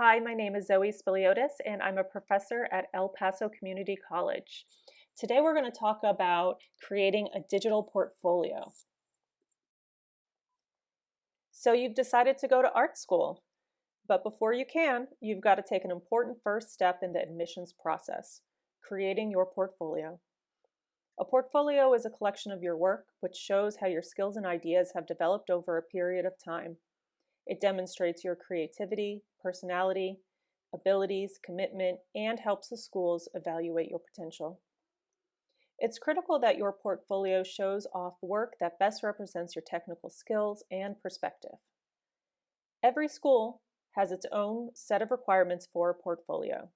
Hi, my name is Zoe Spiliotis, and I'm a professor at El Paso Community College. Today we're going to talk about creating a digital portfolio. So you've decided to go to art school, but before you can, you've got to take an important first step in the admissions process, creating your portfolio. A portfolio is a collection of your work which shows how your skills and ideas have developed over a period of time. It demonstrates your creativity, personality, abilities, commitment, and helps the schools evaluate your potential. It's critical that your portfolio shows off work that best represents your technical skills and perspective. Every school has its own set of requirements for a portfolio.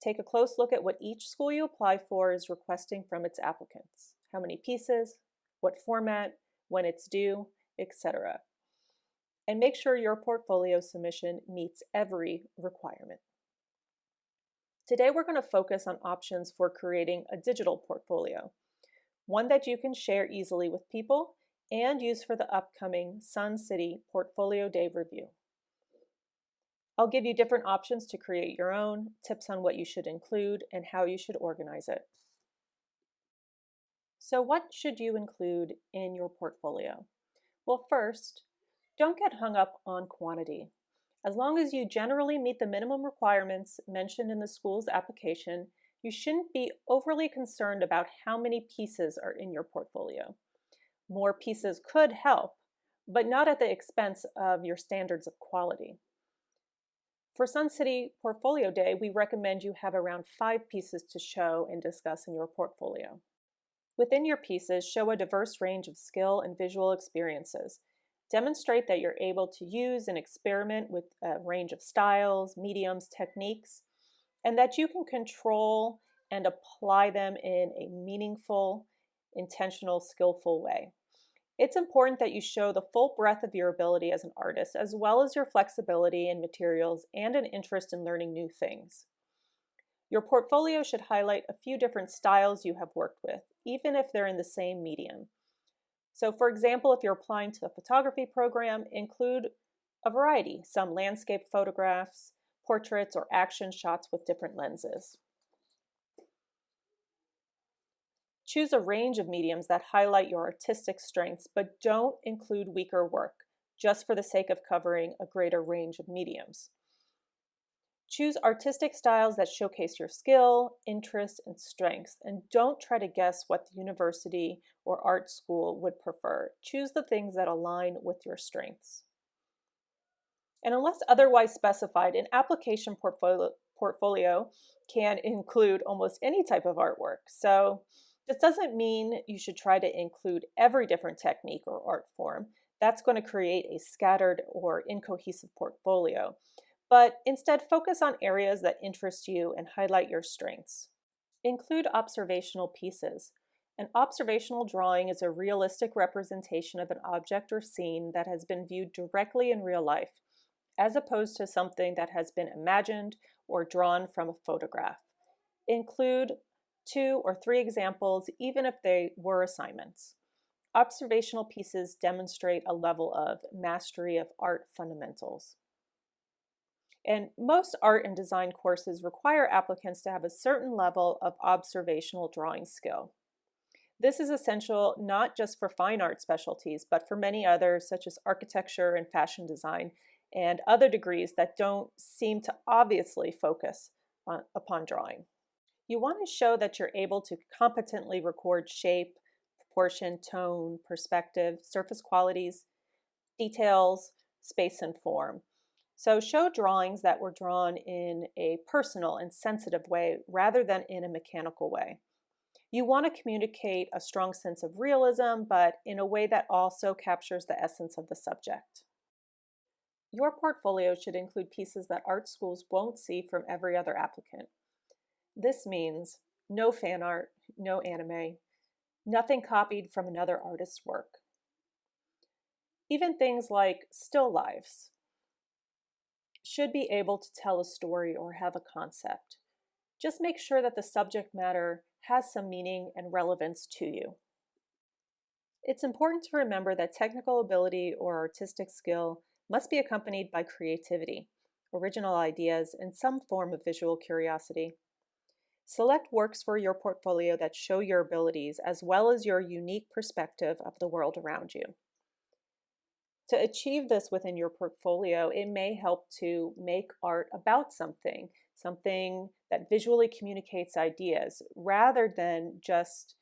Take a close look at what each school you apply for is requesting from its applicants. How many pieces, what format, when it's due, etc and make sure your portfolio submission meets every requirement. Today we're going to focus on options for creating a digital portfolio, one that you can share easily with people and use for the upcoming Sun City Portfolio Day review. I'll give you different options to create your own, tips on what you should include, and how you should organize it. So what should you include in your portfolio? Well, first, don't get hung up on quantity. As long as you generally meet the minimum requirements mentioned in the school's application, you shouldn't be overly concerned about how many pieces are in your portfolio. More pieces could help, but not at the expense of your standards of quality. For Sun City Portfolio Day, we recommend you have around five pieces to show and discuss in your portfolio. Within your pieces, show a diverse range of skill and visual experiences, Demonstrate that you're able to use and experiment with a range of styles, mediums, techniques, and that you can control and apply them in a meaningful, intentional, skillful way. It's important that you show the full breadth of your ability as an artist, as well as your flexibility in materials and an interest in learning new things. Your portfolio should highlight a few different styles you have worked with, even if they're in the same medium. So for example, if you're applying to a photography program, include a variety, some landscape photographs, portraits, or action shots with different lenses. Choose a range of mediums that highlight your artistic strengths, but don't include weaker work, just for the sake of covering a greater range of mediums. Choose artistic styles that showcase your skill, interests, and strengths, and don't try to guess what the university or art school would prefer. Choose the things that align with your strengths. And unless otherwise specified, an application portfolio, portfolio can include almost any type of artwork. So this doesn't mean you should try to include every different technique or art form. That's going to create a scattered or incohesive portfolio but instead focus on areas that interest you and highlight your strengths. Include observational pieces. An observational drawing is a realistic representation of an object or scene that has been viewed directly in real life, as opposed to something that has been imagined or drawn from a photograph. Include two or three examples, even if they were assignments. Observational pieces demonstrate a level of mastery of art fundamentals. And most art and design courses require applicants to have a certain level of observational drawing skill. This is essential not just for fine art specialties, but for many others such as architecture and fashion design and other degrees that don't seem to obviously focus on, upon drawing. You want to show that you're able to competently record shape, proportion, tone, perspective, surface qualities, details, space, and form. So show drawings that were drawn in a personal and sensitive way rather than in a mechanical way. You want to communicate a strong sense of realism, but in a way that also captures the essence of the subject. Your portfolio should include pieces that art schools won't see from every other applicant. This means no fan art, no anime, nothing copied from another artist's work. Even things like still lives, should be able to tell a story or have a concept. Just make sure that the subject matter has some meaning and relevance to you. It's important to remember that technical ability or artistic skill must be accompanied by creativity. original ideas, and some form of visual curiosity. Select works for your portfolio that show your abilities as well as your unique perspective of the world around you. To achieve this within your portfolio, it may help to make art about something, something that visually communicates ideas rather than just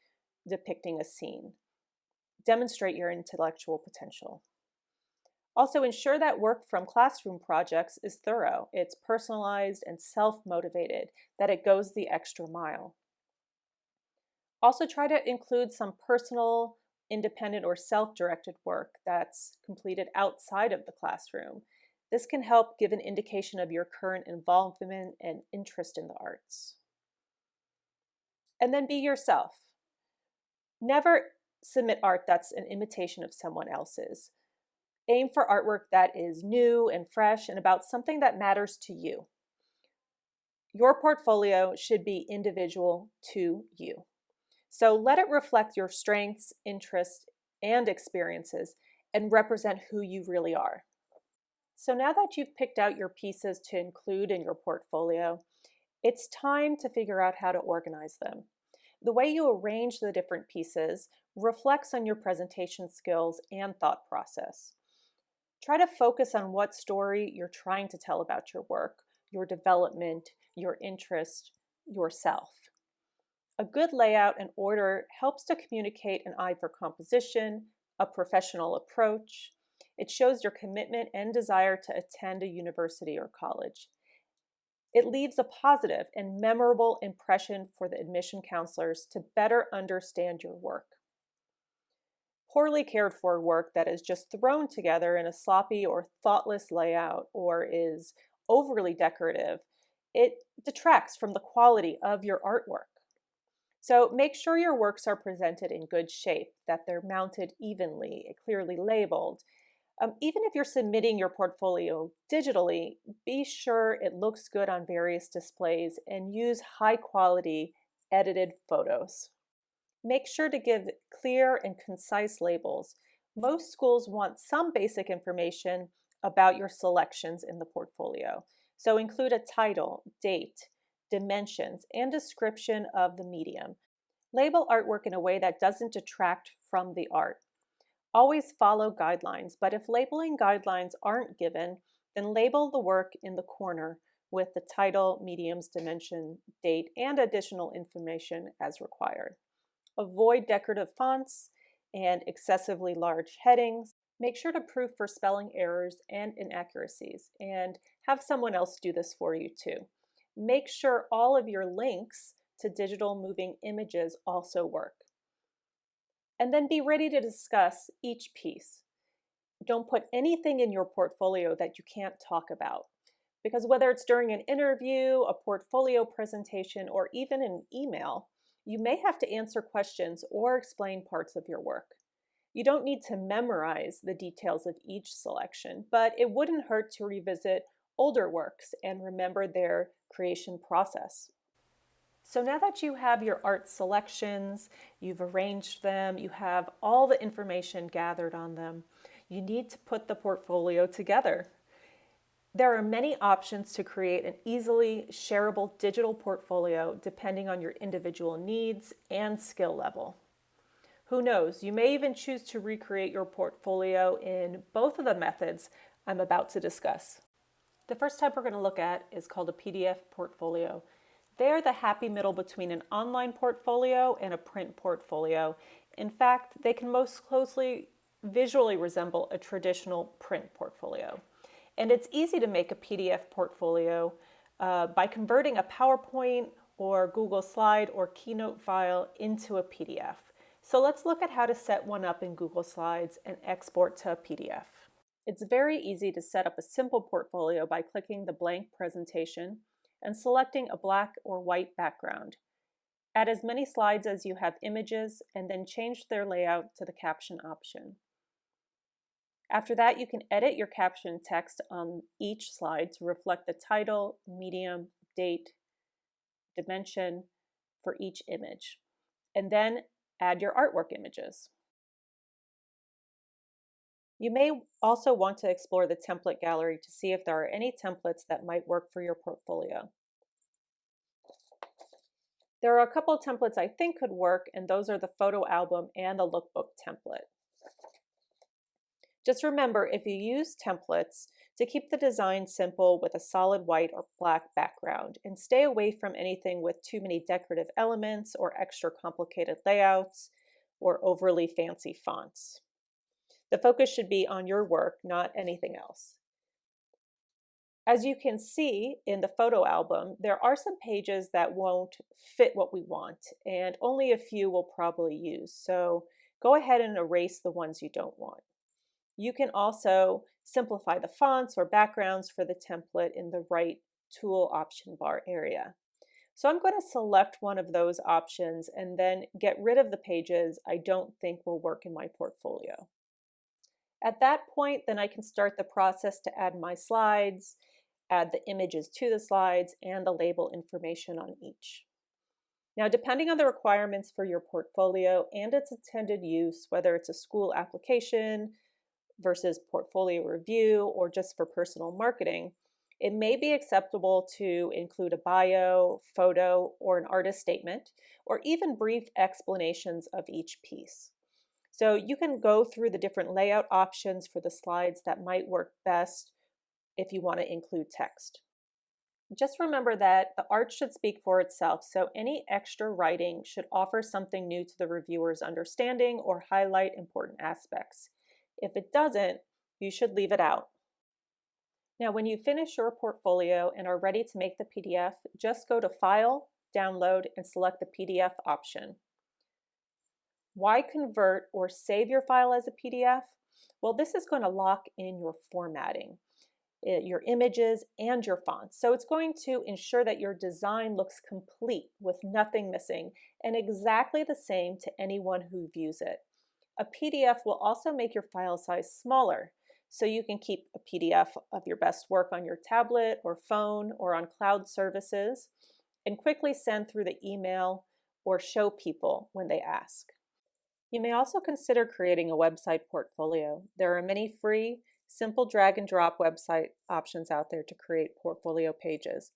depicting a scene. Demonstrate your intellectual potential. Also ensure that work from classroom projects is thorough, it's personalized and self-motivated, that it goes the extra mile. Also try to include some personal, independent or self-directed work that's completed outside of the classroom. This can help give an indication of your current involvement and interest in the arts. And then be yourself. Never submit art that's an imitation of someone else's. Aim for artwork that is new and fresh and about something that matters to you. Your portfolio should be individual to you. So let it reflect your strengths, interests, and experiences and represent who you really are. So now that you've picked out your pieces to include in your portfolio, it's time to figure out how to organize them. The way you arrange the different pieces reflects on your presentation skills and thought process. Try to focus on what story you're trying to tell about your work, your development, your interest, yourself. A good layout and order helps to communicate an eye for composition, a professional approach. It shows your commitment and desire to attend a university or college. It leaves a positive and memorable impression for the admission counselors to better understand your work poorly cared for work that is just thrown together in a sloppy or thoughtless layout or is overly decorative, it detracts from the quality of your artwork. So make sure your works are presented in good shape, that they're mounted evenly, clearly labeled. Um, even if you're submitting your portfolio digitally, be sure it looks good on various displays and use high quality edited photos. Make sure to give clear and concise labels. Most schools want some basic information about your selections in the portfolio. So include a title, date, dimensions, and description of the medium. Label artwork in a way that doesn't detract from the art. Always follow guidelines, but if labeling guidelines aren't given, then label the work in the corner with the title, mediums, dimension, date, and additional information as required. Avoid decorative fonts and excessively large headings. Make sure to proof for spelling errors and inaccuracies and have someone else do this for you too. Make sure all of your links to digital moving images also work. And then be ready to discuss each piece. Don't put anything in your portfolio that you can't talk about. Because whether it's during an interview, a portfolio presentation, or even an email, you may have to answer questions or explain parts of your work. You don't need to memorize the details of each selection, but it wouldn't hurt to revisit older works and remember their creation process. So now that you have your art selections, you've arranged them, you have all the information gathered on them, you need to put the portfolio together. There are many options to create an easily shareable digital portfolio depending on your individual needs and skill level. Who knows, you may even choose to recreate your portfolio in both of the methods I'm about to discuss. The first type we're going to look at is called a PDF portfolio. They are the happy middle between an online portfolio and a print portfolio. In fact, they can most closely visually resemble a traditional print portfolio. And it's easy to make a PDF portfolio uh, by converting a PowerPoint or Google Slide or Keynote file into a PDF. So let's look at how to set one up in Google Slides and export to a PDF. It's very easy to set up a simple portfolio by clicking the blank presentation and selecting a black or white background. Add as many slides as you have images and then change their layout to the caption option. After that, you can edit your caption text on each slide to reflect the title, medium, date, dimension for each image. And then add your artwork images. You may also want to explore the template gallery to see if there are any templates that might work for your portfolio. There are a couple templates I think could work, and those are the photo album and the lookbook template. Just remember, if you use templates, to keep the design simple with a solid white or black background, and stay away from anything with too many decorative elements or extra complicated layouts or overly fancy fonts. The focus should be on your work, not anything else. As you can see in the photo album, there are some pages that won't fit what we want, and only a few will probably use. So go ahead and erase the ones you don't want. You can also simplify the fonts or backgrounds for the template in the right tool option bar area. So I'm going to select one of those options and then get rid of the pages I don't think will work in my portfolio. At that point, then I can start the process to add my slides, add the images to the slides, and the label information on each. Now, depending on the requirements for your portfolio and its intended use, whether it's a school application, versus portfolio review or just for personal marketing, it may be acceptable to include a bio, photo, or an artist statement, or even brief explanations of each piece. So you can go through the different layout options for the slides that might work best if you want to include text. Just remember that the art should speak for itself, so any extra writing should offer something new to the reviewer's understanding or highlight important aspects. If it doesn't, you should leave it out. Now, when you finish your portfolio and are ready to make the PDF, just go to File, Download, and select the PDF option. Why convert or save your file as a PDF? Well, this is going to lock in your formatting, your images, and your fonts. So it's going to ensure that your design looks complete with nothing missing and exactly the same to anyone who views it. A PDF will also make your file size smaller, so you can keep a PDF of your best work on your tablet or phone or on cloud services and quickly send through the email or show people when they ask. You may also consider creating a website portfolio. There are many free, simple drag and drop website options out there to create portfolio pages.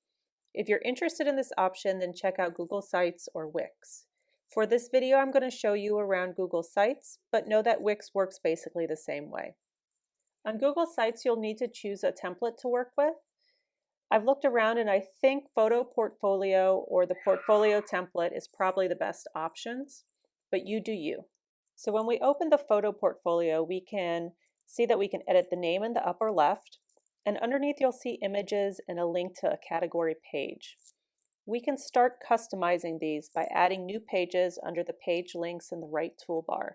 If you're interested in this option, then check out Google Sites or Wix. For this video, I'm going to show you around Google Sites, but know that Wix works basically the same way. On Google Sites, you'll need to choose a template to work with. I've looked around and I think Photo Portfolio or the Portfolio template is probably the best options, but you do you. So when we open the Photo Portfolio, we can see that we can edit the name in the upper left, and underneath you'll see images and a link to a category page. We can start customizing these by adding new pages under the page links in the right toolbar.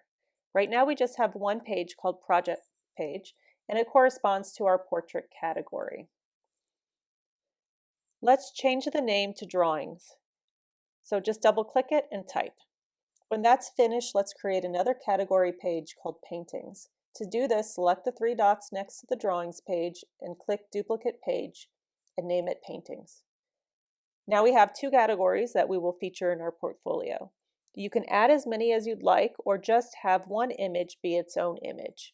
Right now we just have one page called Project Page, and it corresponds to our portrait category. Let's change the name to Drawings. So just double click it and type. When that's finished, let's create another category page called Paintings. To do this, select the three dots next to the Drawings page and click Duplicate Page and name it Paintings. Now we have two categories that we will feature in our portfolio. You can add as many as you'd like or just have one image be its own image.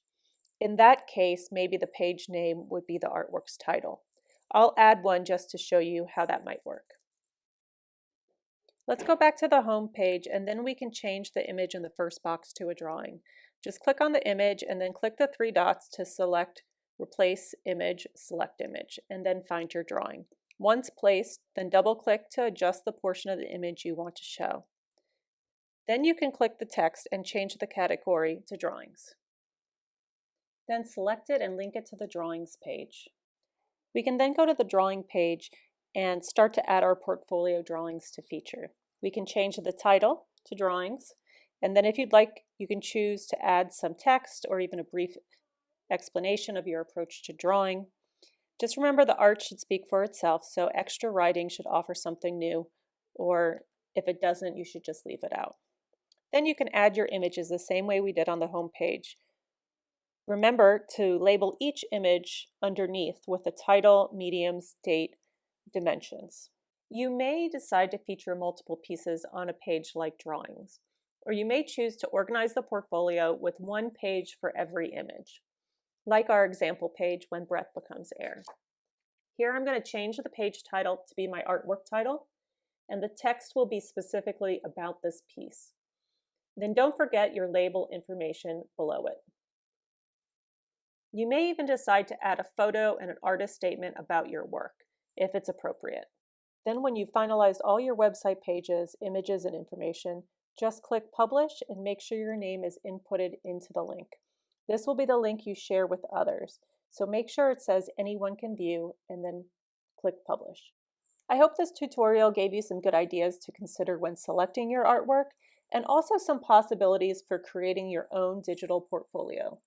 In that case, maybe the page name would be the artwork's title. I'll add one just to show you how that might work. Let's go back to the home page and then we can change the image in the first box to a drawing. Just click on the image and then click the three dots to select Replace Image, Select Image, and then find your drawing. Once placed, then double-click to adjust the portion of the image you want to show. Then you can click the text and change the category to Drawings. Then select it and link it to the Drawings page. We can then go to the Drawing page and start to add our portfolio drawings to feature. We can change the title to Drawings, and then if you'd like, you can choose to add some text or even a brief explanation of your approach to drawing. Just remember the art should speak for itself, so extra writing should offer something new, or if it doesn't, you should just leave it out. Then you can add your images the same way we did on the home page. Remember to label each image underneath with the title, mediums, date, dimensions. You may decide to feature multiple pieces on a page like drawings, or you may choose to organize the portfolio with one page for every image. like our example page when breath becomes air. Here I'm going to change the page title to be my artwork title, and the text will be specifically about this piece. Then don't forget your label information below it. You may even decide to add a photo and an artist statement about your work, if it's appropriate. Then when you've finalized all your website pages, images, and information, just click Publish and make sure your name is inputted into the link. This will be the link you share with others, so make sure it says anyone can view and then click Publish. I hope this tutorial gave you some good ideas to consider when selecting your artwork and also some possibilities for creating your own digital portfolio.